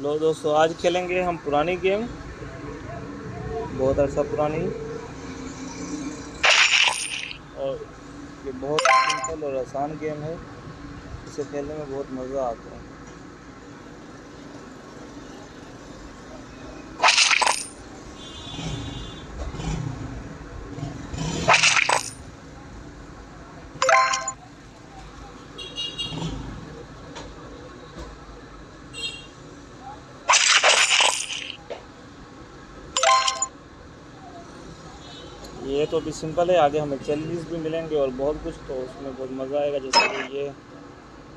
لو دوستو، آج کھیلیں گے ہم پرانی گیم۔ بہت عرصہ پرانی۔ اور یہ بہت سمپل اور آسان گیم ہے۔ اسے کھیلنے میں بہت مزہ آتا ہے۔ تو ابھی سمپل ہے، آگے ہمیں چیلنجز بھی ملیں گے اور بہت کچھ تو اس میں بہت مزہ آئے گا، جیسے کہ یہ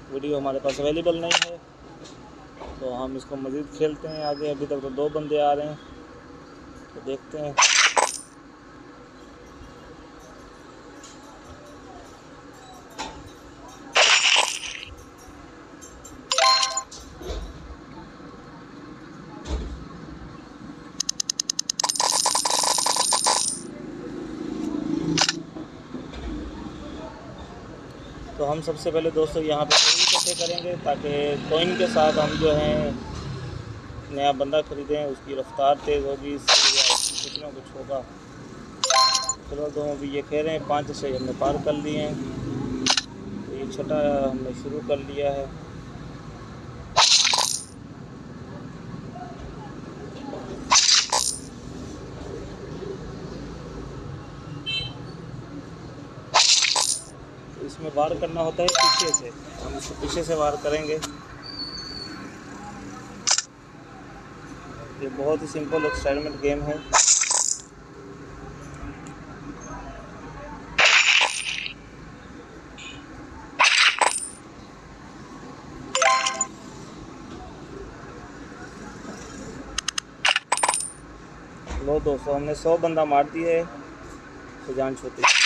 ویڈیو ہمارے پاس اویلیبل نہیں ہے۔ تو ہم اس کو مزید کھیلتے ہیں آگے، ابھی تک تو دو بندے آ رہے ہیں۔ تو دیکھتے ہیں۔ تو ہم سب سے پہلے دوستوں یہاں پہ کوئن اکٹھے کریں گے تاکہ کوئن کے ساتھ ہم جو ہیں نیا بندہ خریدیں، اس کی رفتار تیز ہوگی، اس سے کچھ نہ کچھ ہوگا۔ چلو تو ہم ابھی یہ کہہ رہے ہیں، پانچ سے ہم نے پار کر لیے ہیں۔ تو یہ چھٹا ہم نے شروع کر لیا ہے۔ میں وار کرنا ہوتا ہے، پیچھے سے۔ ہم اس کو پیچھے سے وار کریں گے۔ یہ بہت ہی سمپل ایکسپیریمنٹ گیم ہے۔ لو دوستو، ہم نے سو بندہ مار دی ہے تو جان چھوٹی۔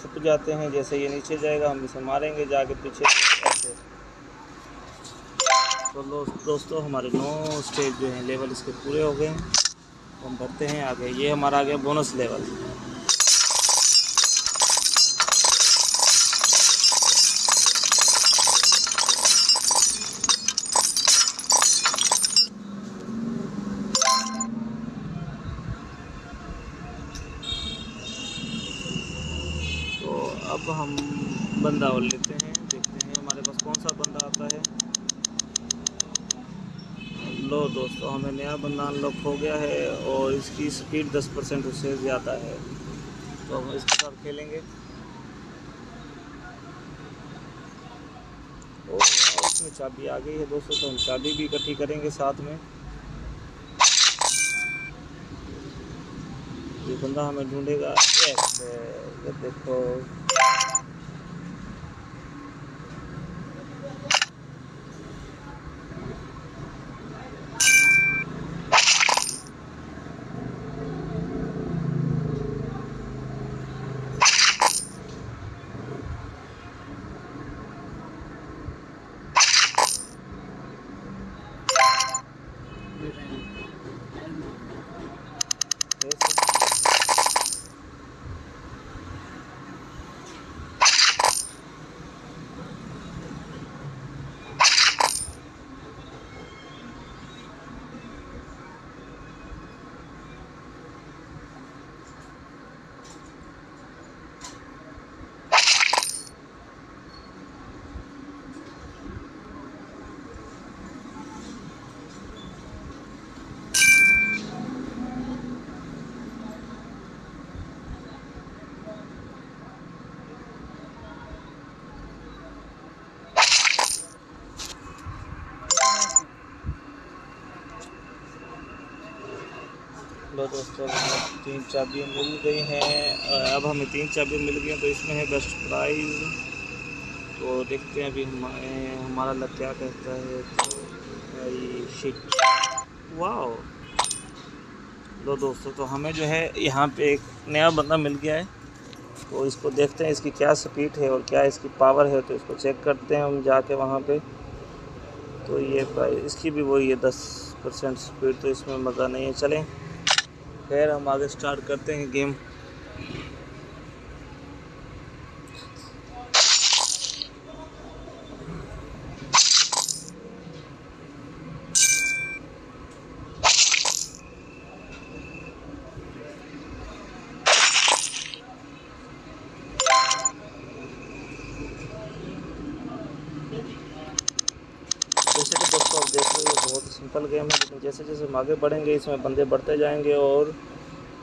چھپ جاتے ہیں، جیسے یہ نیچے جائے گا، ہم اسے ماریں گے، جا کے پیچھے ایسے۔ تو دوستو، ہمارے نو اسٹیج جو ہیں لیول اس کے پورے ہو گئے ہیں۔ ہم بڑھتے ہیں، آگے۔ یہ ہمارا آگے بونس لیول تو اب ہم بندہ اور لیتے ہیں دیکھتے ہیں ہمارے پاس کون سا بندہ آتا ہے۔ لو دوستو ہمیں نیا بندہ ان لاک ہو گیا ہے اور اس کی سپیڈ دس پرسنٹ اس سے زیادہ ہے۔ تو ہم اس کے ساتھ کھیلیں گے۔ او واہ، اس میں چابی آ گئی ہے دوستو تو ہم چابی بھی اکٹھی کریں گے ساتھ میں۔ یہ بندہ ہمیں ڈھونڈے گا۔ دیکھو۔ لو تین چابیاں مل گئی ہیں۔ اب ہمیں تین چابیاں مل گئی ہیں، تو اس میں ہے بیسٹ پرائز تو دیکھتے ہیں ابھی ہمارے ہمارا لگ کیا کہتا ہے۔ تو شٹ واو لو دوستو، تو ہمیں جو ہے یہاں پہ ایک نیا بندہ مل گیا ہے۔ تو اس کو دیکھتے ہیں اس کی کیا سپیڈ ہے اور کیا اس کی پاور ہے، تو اس کو چیک کرتے ہیں ہم جا کے وہاں پہ۔ تو یہ اس کی بھی وہی ہے دس پرسنٹ سپیڈ تو اس میں مزہ نہیں ہے۔ چلیں۔ خیر ہم آگے سٹارٹ کرتے ہیں گیم جیسے کہ دوستوں آپ دیکھ رہے ہیں بہت سمپل گیم ہے، لیکن جیسے جیسے ہم آگے بڑھیں گے، اس میں بندے بڑھتے جائیں گے اور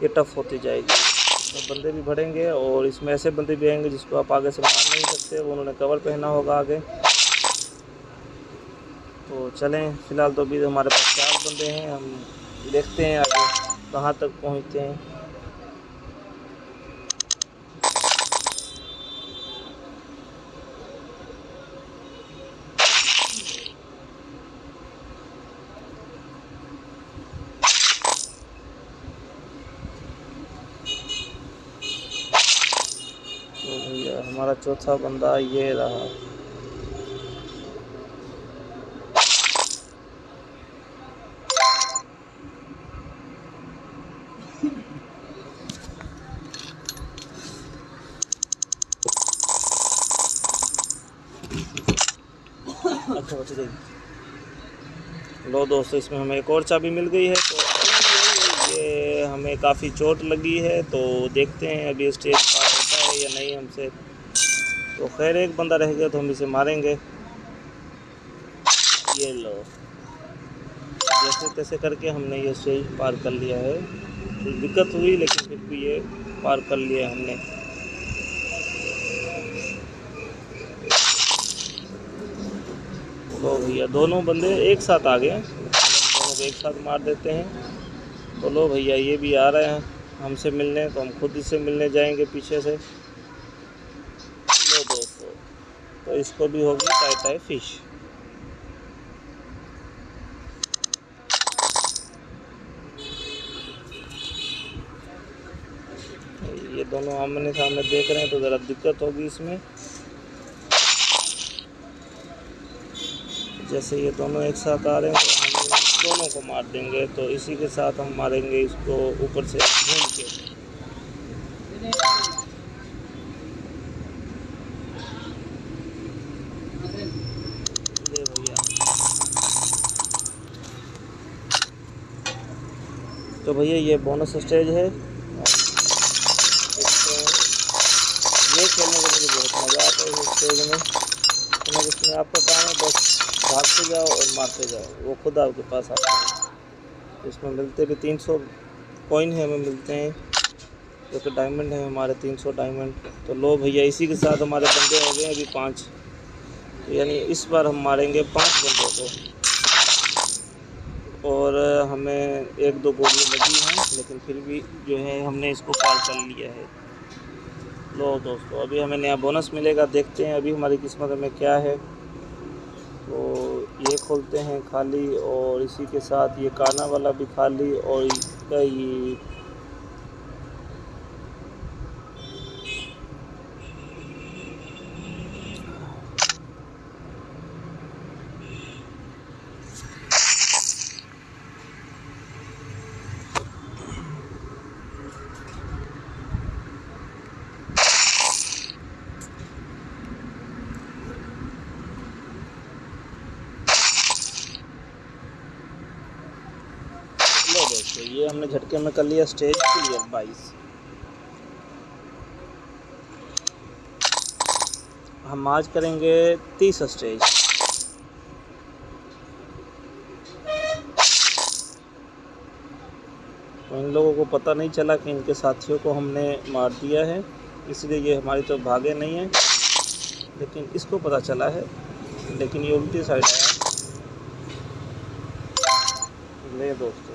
یہ ٹف ہوتی جائے گی۔ اس میں بندے بھی بڑھیں گے اور اس میں ایسے بندے بھی آئیں گے جس کو آپ آگے سے مار نہیں سکتے، وہ انہوں نے کور پہنا ہوگا آگے۔ تو چلیں، فی الحال تو ابھی ہمارے پاس چار بندے ہیں، ہم دیکھتے ہیں آگے کہاں تک پہنچتے ہیں ہمارا چوتھا بندہ یہ رہا۔ اچھا بچے لو دوستو، اس میں ہمیں ایک اور چابی مل گئی ہے۔ تو یہ ہمیں کافی چوٹ لگی ہے۔ تو دیکھتے ہیں ابھی اسٹیج پار ہوتا ہے یا نہیں، ہم سے تو خیر ایک بندہ رہ گیا تو ہم اسے ماریں گے۔ یہ لو۔ جیسے تیسے کر کے ہم نے یہ اسٹیج پار کر لیا ہے۔ کچھ دقت ہوئی لیکن پھر بھی یہ پار کر لیا ہم نے۔ لو بھیا، دونوں بندے ایک ساتھ آ گئے دونوں کو ایک ساتھ مار دیتے ہیں۔ تو لو بھیا، یہ بھی آ رہے ہیں۔ ہم سے ملنے تو ہم خود اس سے ملنے جائیں گے پیچھے سے لو دوستو تو اس کو بھی ہوگی ٹائی ٹائی فش۔ یہ دونوں آمنے سامنے دیکھ رہے ہیں تو ذرا دقت ہوگی اس میں۔ جیسے یہ دونوں ایک ساتھ آ رہے ہیں تو ہم دونوں کو مار دیں گے تو اسی کے ساتھ ہم ماریں گے اس کو اوپر سے گھوم کے۔ تو بھیا یہ بونس اسٹیج ہے۔ یہ کھیلنے کے مجھے بہت مزہ آتا ہے اس اسٹیج میں۔ اس میں آپ کا کام ہے، بس بھاگتے جاؤ اور مارتے جاؤ۔ وہ خود آپ کے پاس آتے ہیں اس میں ملتے بھی تین سو کوئن ہیں، ہمیں ملتے ہیں۔ جو کہ ڈائمنڈ ہیں، ہمارے تین سو ڈائمنڈ تو لو بھیا، اسی کے ساتھ ہمارے بندے ہو گئے ابھی پانچ۔ یعنی اس بار ہم ماریں گے پانچ بندوں کو۔ اور ہمیں ایک دو گولی لگی ہیں، لیکن پھر بھی جو ہے ہم نے اس کو پار کر لیا ہے۔ لو دوستو، ابھی ہمیں نیا بونس ملے گا، دیکھتے ہیں ابھی ہماری قسمت میں کیا ہے۔ تو یہ کھولتے ہیں خالی اور اسی کے ساتھ یہ کانا والا بھی خالی اور اس کا یہ یہ ہم نے جھٹکے میں کر لیا اسٹیج کلیئر بائیس ہم آج کریں گے تیس اسٹیج ان لوگوں کو پتہ نہیں چلا کہ ان کے ساتھیوں کو ہم نے مار دیا ہے، اس لیے یہ ہماری تو بھاگے نہیں ہیں۔ لیکن اس کو پتہ چلا ہے، لیکن یہ الٹی سائڈ آیا لے دوستو۔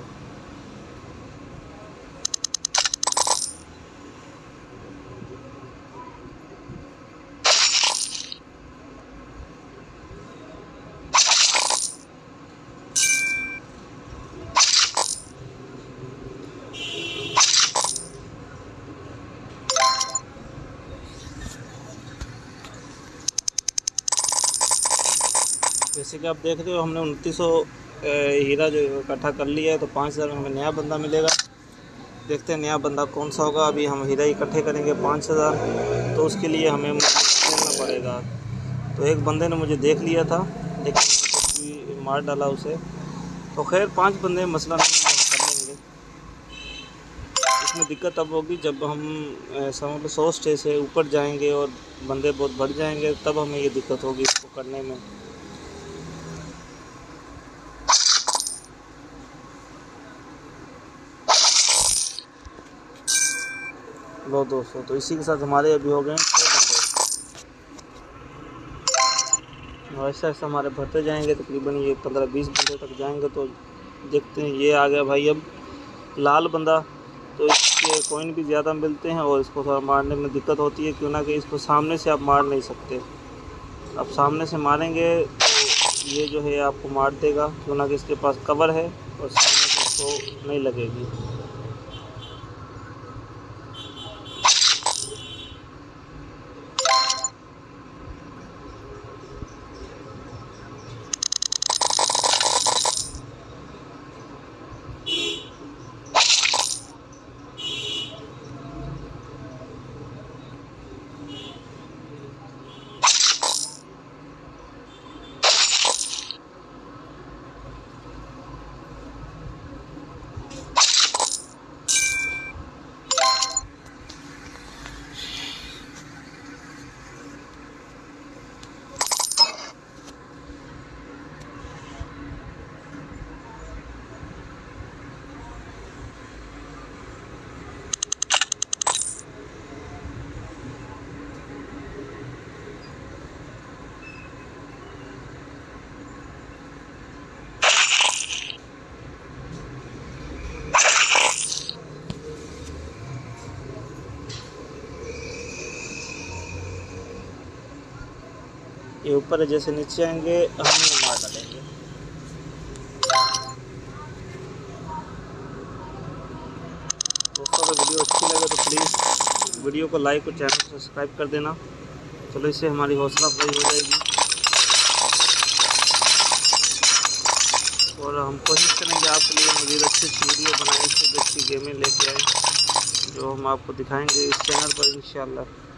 جیسے کہ آپ دیکھ رہے ہو، ہم نے انتیس سو ہیرا جو اکٹھا کر لیا ہے، تو پانچ ہزار میں ہمیں نیا بندہ ملے گا۔ دیکھتے ہیں نیا بندہ کون سا ہوگا۔ ابھی ہم ہیرا اکٹھے کریں گے پانچ ہزار۔ تو اس کے لیے ہمیں کھیلنا پڑے گا۔ تو ایک بندے نے مجھے دیکھ لیا تھا، لیکن مار ڈالا اسے۔ تو خیر، پانچ بندے مسئلہ نہیں ہم کر لیں گے۔ اس میں دقت اب ہوگی، جب ہم سمجھ سو اسٹیج سے اوپر جائیں گے اور بندے بہت بڑھ جائیں گے، تب ہمیں یہ دقت ہوگی اس کو کرنے میں۔ لو دوستو تو اسی کے ساتھ ہمارے ابھی ہو گئے ہیں چھ بندے۔ ایسا ایسا ہمارے بھرتے جائیں گے، تقریباً یہ پندرہ بیس بندے تک جائیں گے۔ تو دیکھتے ہیں، یہ آ گیا بھائی اب لال بندہ۔ تو اس کے کوئن بھی زیادہ ملتے ہیں اور اس کو تھوڑا مارنے میں دقت ہوتی ہے۔ کیوں نہ کہ اس کو سامنے سے آپ مار نہیں سکتے۔ اب سامنے سے ماریں گے تو یہ جو ہے آپ کو مار دے گا۔ کیوں نہ کہ اس کے پاس کور ہے اور سامنے سے اس کو نہیں لگے گی۔ یہ اوپر جیسے نیچے آئیں گے، ہم یہ مار ڈالیں گے۔ دوستوں، اگر ویڈیو اچھی لگے تو پلیز ویڈیو کو لائک اور چینل کو سبسکرائب کر دینا۔ چلو، اس سے ہماری حوصلہ افزائی ہو جائے گی۔ اور ہم کوشش کریں گے آپ کے لیے مزید اچھی اچھی ویڈیو بنائیں سے اچھی گیمیں لے کے آئیں، جو ہم آپ کو دکھائیں گے اس چینل پر انشاءاللہ۔